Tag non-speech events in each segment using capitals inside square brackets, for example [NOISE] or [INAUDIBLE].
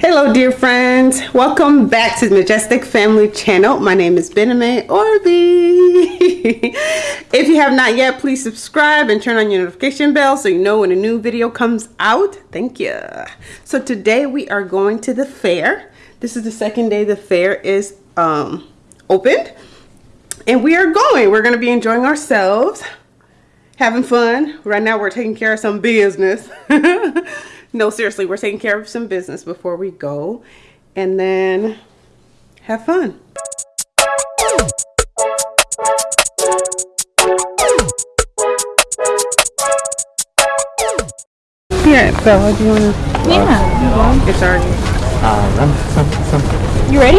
Hello dear friends, welcome back to the Majestic Family channel. My name is Bename Orby. [LAUGHS] if you have not yet, please subscribe and turn on your notification bell so you know when a new video comes out. Thank you. So today we are going to the fair. This is the second day the fair is um, opened. And we are going. We're going to be enjoying ourselves, having fun. Right now we're taking care of some business. [LAUGHS] no, seriously, we're taking care of some business before we go. And then have fun. Here, Bella, do you want to? Yeah. It's already. Uh, run, some, some. You ready?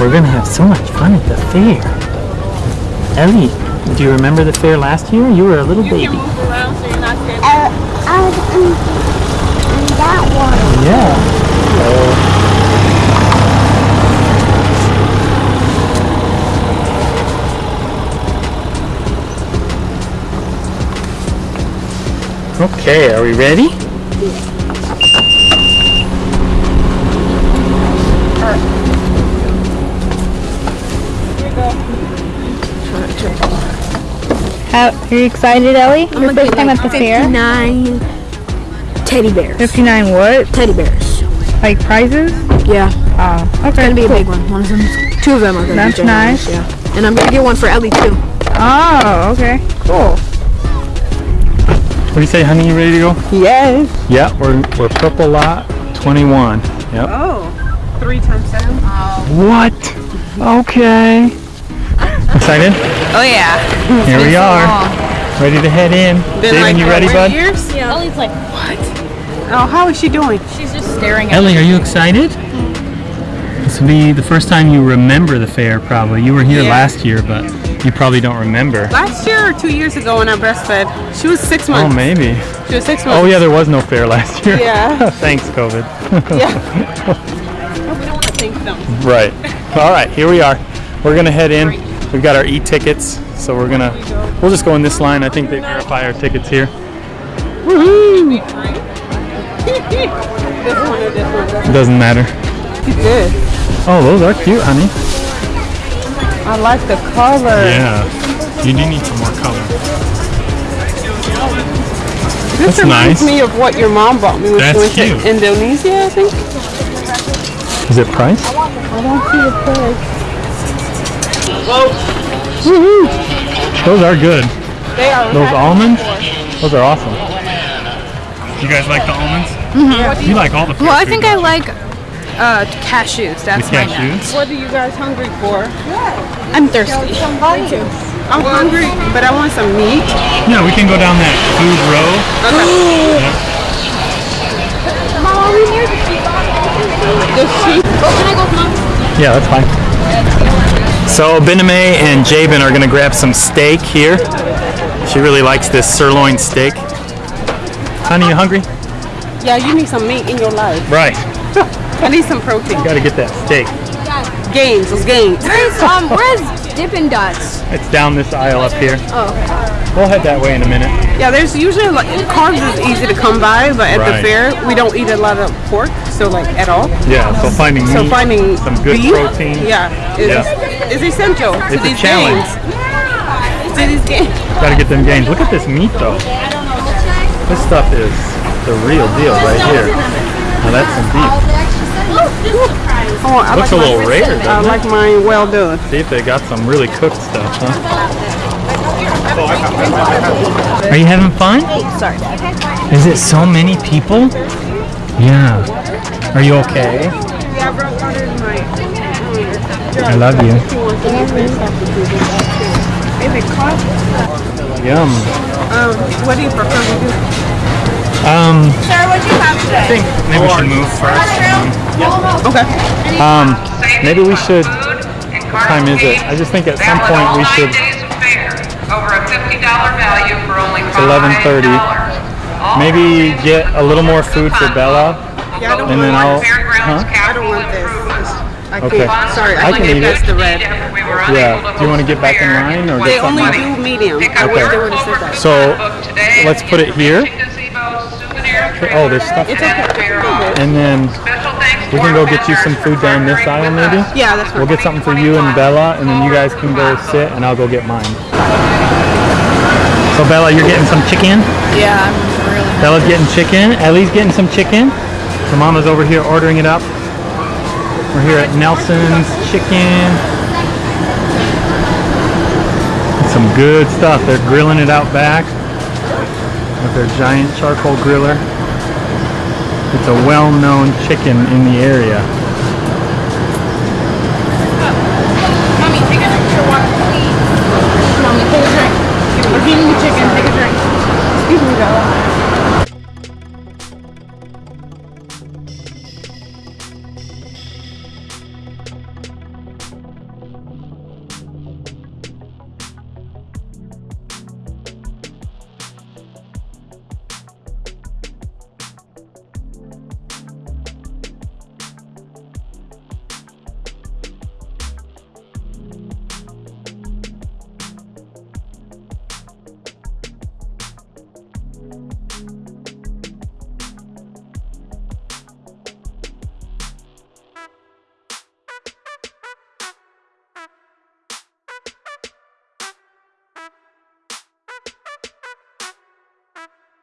We're gonna have so much fun at the fair. Ellie, do you remember the fair last year? You were a little baby. around so you're not scared. Uh, I was in, in that one. Yeah. Okay, are we ready? How, are you excited, Ellie? Your first time at the fair? 59 teddy bears. 59 what? Teddy bears. Like prizes? Yeah. Oh, okay. Gonna be a big one. One of them. Two of them are gonna That's be ginormous, nice. Yeah. And I'm gonna get one for Ellie too. Oh, okay. Cool. What do you say, honey? You ready to go? Yes. Yeah, we're we're purple lot 21. Yep. Oh, three times seven. What? Okay. Excited? Oh, yeah. Here we are. Ready to head in. Been Jaden, like you ready, three bud? Years? Ellie's like, Oh, how is she doing? she's just staring at Ellie, are you excited? This will be the first time you remember the fair, probably. You were here Yeah. last year, but you probably don't remember. Last year or two years ago when I breastfed, she was six oh, months. Oh, maybe. She was six months. Oh, yeah, there was no fair last year. Yeah. [LAUGHS] Thanks, COVID. Yeah. [LAUGHS] we don't want to thank them. right. All right, here we are. We're going to head in. We've got our e-tickets, so we're going to, we'll just go in this line. I think they verify our tickets here. Woohoo! This one or this one. It doesn't matter. Good. Oh, those are cute, honey. I like the color. Yeah. You do need some more color. This That's reminds nice. me of what your mom bought me when That's she went cute. to Indonesia, I think. Is it price? I don't see the price. Those are good. They are Those almonds? Those are awesome. You guys like the almonds? Mm-hmm. You like all the food. Well, I think I like uh, cashews. the That's my nut. cashews. What are you guys hungry for? I'm thirsty. I'm hungry, but I want some meat. Yeah, we can go down that food row. Mom, we near the The sheep. Oh, can I go with mom? Yeah, that's fine. So Bename and Jabin are gonna grab some steak here. She really likes this sirloin steak. Honey, you hungry? Yeah, you need some meat in your life. Right. [LAUGHS] I need some protein. You Gotta get that steak. Games, those gains. Where's, um, where's Dippin' Dots? It's down this aisle up here. Oh, We'll head that way in a minute. Yeah, there's usually like carbs is easy to come by, but at Right. the fair we don't eat a lot of pork, so like at all. Yeah, so finding meat, So finding some good beef, protein. yeah, is, Yeah. is essential to It's a these challenge. games. To these games. Gotta get them games. Look at this meat though. This stuff is the real deal right here. Now that's some beef. Oh, I Looks like a little mine- rare, I doesn't it? like mine well done. See if they got some really cooked stuff, huh? Are you having fun? sorry. Is it so many people? Yeah. Are you okay? I brought water in my. I love you. Is it cost? Yum. Um, what do you prefer to do? Um, Sarah, what'd you have today? I think maybe we should move first. Okay. Um, maybe we should. What time is it? I just think at some point we should. Over a $50 value for only It's 11:30. Maybe get a little more food for Bella, Yeah, I don't and then I'll. Huh? I don't want this. I Okay. Sorry, I, I can can eat it. the red. Yeah. Do you want to get back in line or They get only do medium. Okay. they would have said that. So let's put it here. Okay? Oh, there's stuff. It's okay. And then Special thanks to we can go get you some food down this aisle, maybe. Yeah, that's fine. We'll get something for you and Bella, and then you guys can go sit, and I'll go get mine. So Bella, you're getting some chicken. Yeah, I'm really. Bella's getting chicken. Ellie's getting some chicken. So Mama's over here ordering it up. We're here at Nelson's Chicken. Some good stuff. They're grilling it out back with their giant charcoal griller. It's a well-known chicken in the area.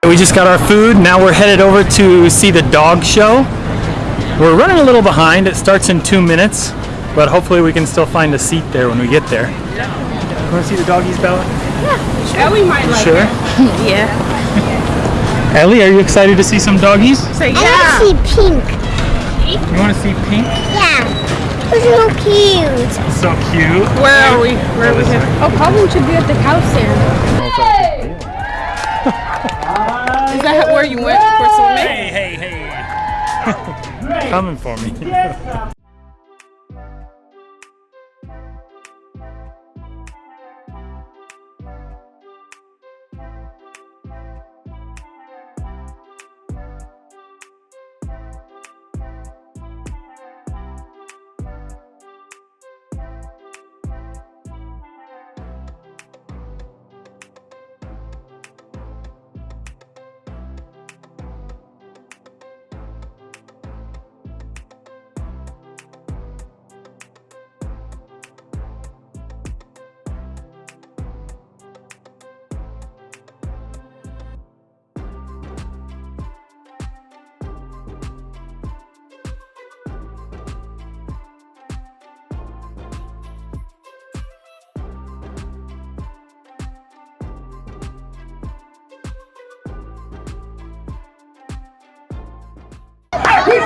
We just got our food. Now we're headed over to see the dog show. We're running a little behind. It starts in two minutes, but hopefully we can still find a seat there when we get there. You want to see the doggies, Bella? Yeah, Ellie might like Sure. [LAUGHS] Yeah. [LAUGHS] Ellie, are you excited to see some doggies? Say I want to see pink. You want to see Pink? Yeah. It's so cute. So cute. Where are we? Where are we? This here? way. Oh, Colin should be at the house there. Is that where you went for swimming? Hey, hey, hey. [LAUGHS] Coming for me.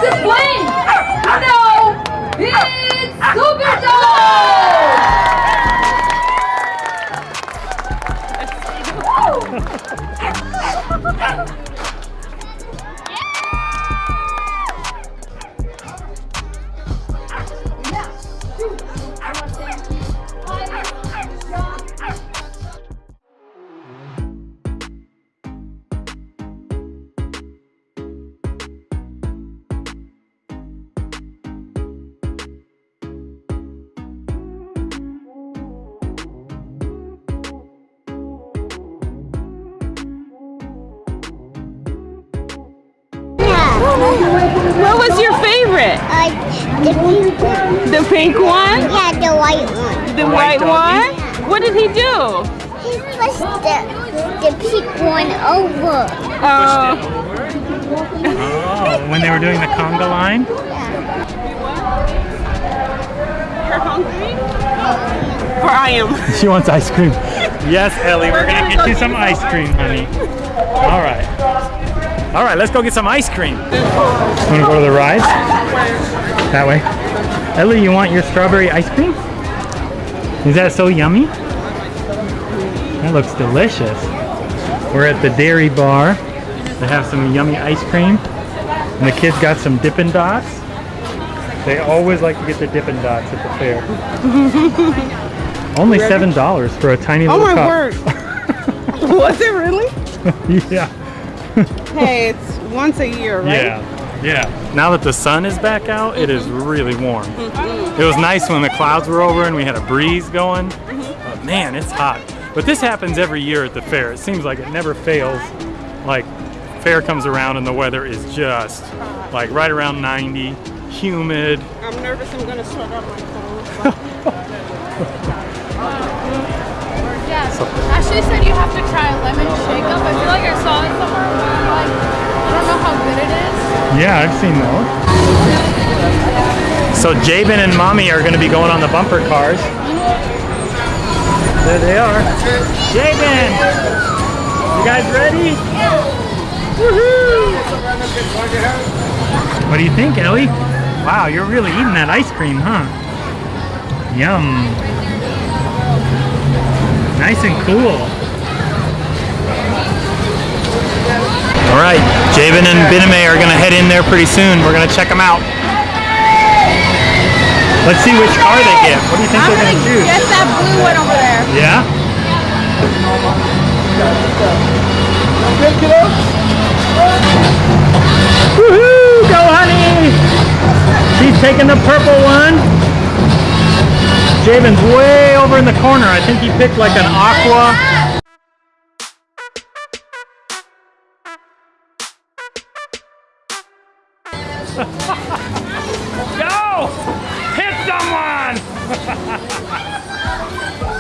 A plane! No! Uh, the pink one. The pink one? Yeah, the white one. The white one? What did he do? He pushed the, the pink one over. Oh, Oh, when they were doing the conga line? Yeah. you're hungry? Or I am. [LAUGHS] She wants ice cream. Yes, Ellie, we're gonna get you some ice cream, honey. [LAUGHS] All right. All right, let's go get some ice cream. Want to go to the rides? That way. Ellie, you want your strawberry ice cream? Is that so yummy? That looks delicious. We're at the dairy bar. They have some yummy ice cream. And the kids got some Dippin' Dots. They always like to get the Dippin' Dots at the fair. Only seven dollars for a tiny Oh little my cup. word. [LAUGHS] Was it really? [LAUGHS] yeah. Hey, it's once a year, right? Yeah. Yeah. Now that the sun is back out, it is really warm. It was nice when the clouds were over and we had a breeze going. But man, it's hot. But this happens every year at the fair. It seems like it never fails. Like fair comes around and the weather is just like right around 90, humid. I'm nervous I'm gonna sweat on my phone. [LAUGHS] Yeah. Ashley said you have to try a lemon shake up. I feel like I saw it somewhere. Like, I don't know how good it is. Yeah, I've seen those. So Jabin and Mommy are going to be going on the bumper cars. There they are. Jabin! You guys ready? Woohoo! What do you think, Ellie? Wow, you're really eating that ice cream, huh? Yum. Nice and cool. All right, Jabin and Biname are gonna head in there pretty soon. We're gonna check them out. Let's see which car they get. What do you think I'm they're gonna gonna choose? get that blue one over there. Yeah? Woohoo! Go, honey! She's taking the purple one. Jabin's way over in the corner. I think he picked like an aqua. Go! Hit someone! [LAUGHS]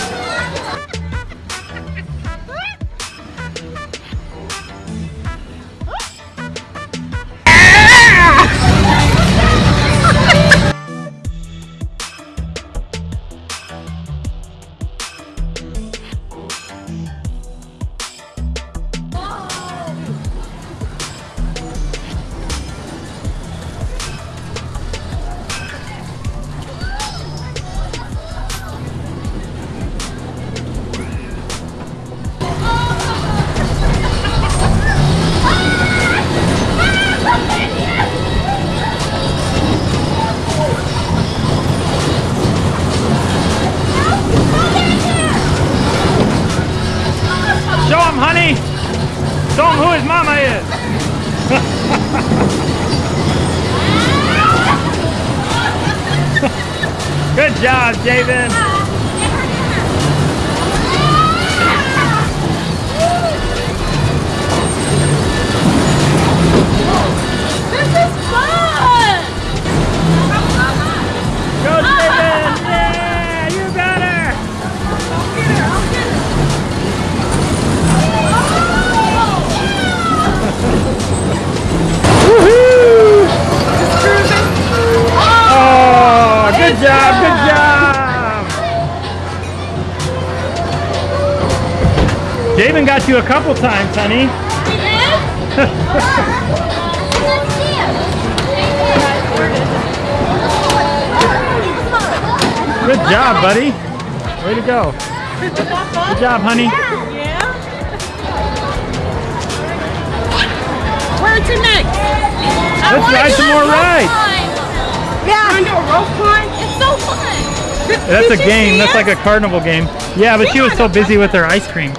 Good couple times, honey. Good job, buddy. Way to go. Good job, honey. Where to next? Let's ride some more rides. Yeah. Wanna do a rope climb? It's so fun. That's a game. That's like a carnival game. Yeah, but she was so busy with her ice cream.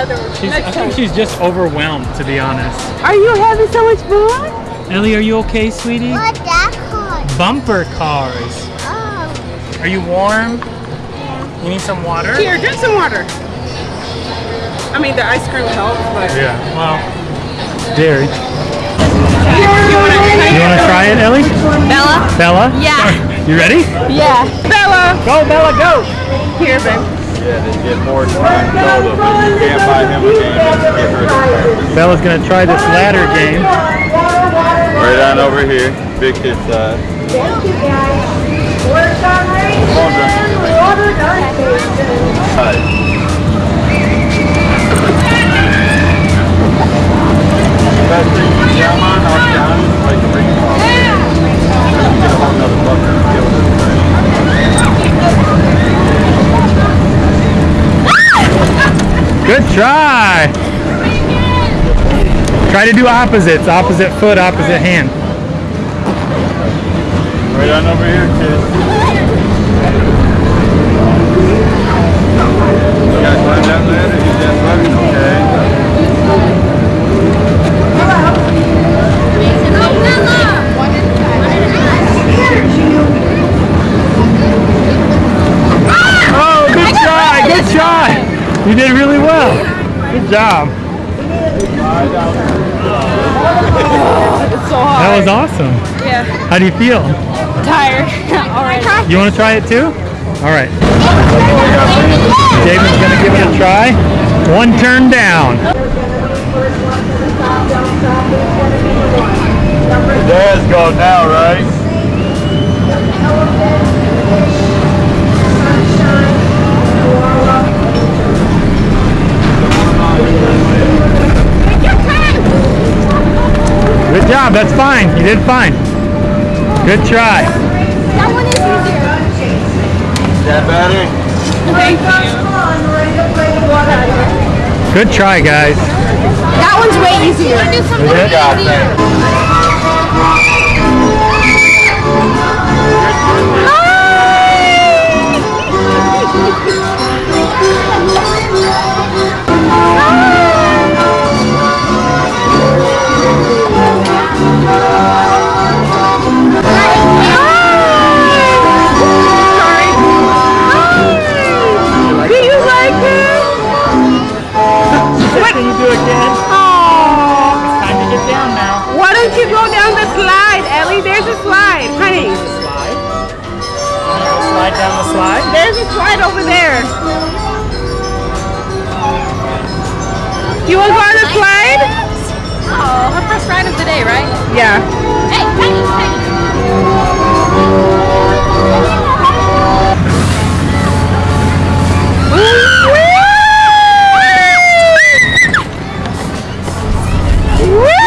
Other She's, I next think she's just overwhelmed, to be honest. Are you having so much fun? Ellie, are you okay, sweetie? What that called? Bumper cars. Oh. Are you warm? Yeah. You need some water? Here, drink some water. I mean, the ice cream helps, but Yeah. Well, dairy. you wanna You want to try it, Ellie? Bella? Bella? Yeah. [LAUGHS] You ready? Yeah. Bella? Go, Bella, go! Here, babe. Yeah, they get more time total, but you can't buy him a game and get rid of him. Bella's gonna try this ladder game. Right on over here, big kid size. Come on, Hi. Best thing you jam on, I'll down, like a ring ball. Get a whole nother bucket and deal with this thing. Good try! Try to do opposites. Opposite foot, opposite hand. Right on over here, kid. You guys find that ladder? You did really well. Good job. so that was awesome. Yeah. How do you feel? Tired. [LAUGHS] All right. You want to try it too? All right. David's going to give it a try. One turn down. There's go now, right? Good job. That's fine. You did fine. Good try. That one is easier. That better? Good try, guys. That one's way easier. Do something it? God, easier. [LAUGHS] slide over there. You want to go on the slide? Oh, her first ride of the day, right? Yeah. Hey, Penny, Penny. Good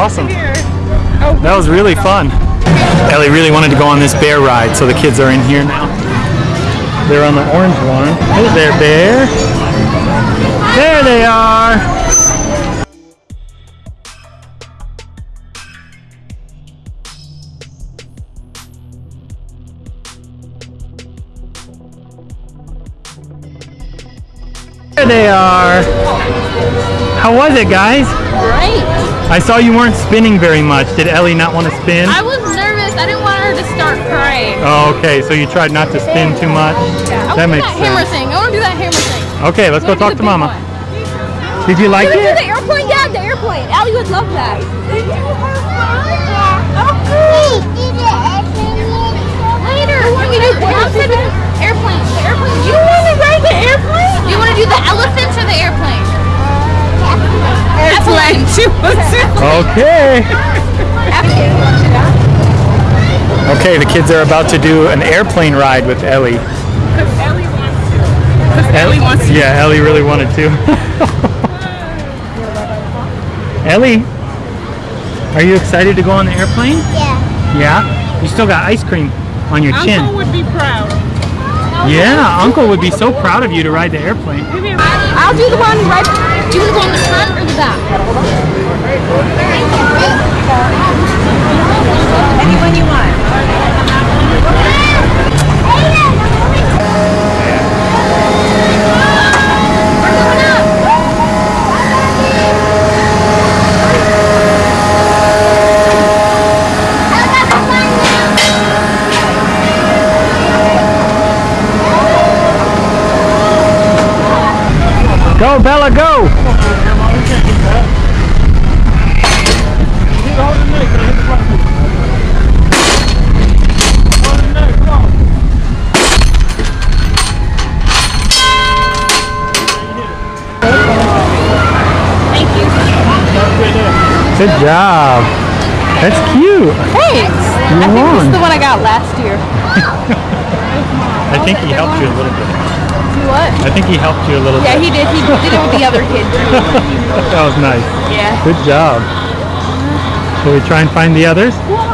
awesome. That was really fun. Ellie really wanted to go on this bear ride, so the kids are in here now. They're on the orange one. Hey there, bear. There they are. There they are. How was it, guys? Great. I saw you weren't spinning very much. Did Ellie not want to spin? I was nervous. I didn't want her to start crying. Oh, okay. So you tried not to spin too much. I That want makes that hammer sense. thing. I want to do that hammer thing. Okay, let's go talk to Mama. one. Did you like Do it? the airplane, yeah, the airplane. Allie would love that. We did it Later, when we do airplane. The airplane. You want to ride the airplane? You want to do the elephants or the airplane? Airplane. She wants to. Okay. Okay, the kids are about to do an airplane ride with Ellie. Because Ellie wants to. Because Ellie wants to. Yeah, Ellie really wanted to. [LAUGHS] Ellie, are you excited to go on the airplane? Yeah. Yeah? You still got ice cream on your chin. Uncle would be proud. Yeah, Uncle would be so proud of you to ride the airplane. I'll do the one right. Do you want to go on the front or the back? Anyone you want. Go, Bella, go! Job. That's cute. Thanks. You I think this is the one I got last year. I think he helped you a little bit. Do what? I think he helped you a little Yeah, bit. Yeah, he did. He did it with the other kid too. [LAUGHS] that was nice. Yeah. Good job. Shall we try and find the others? Well,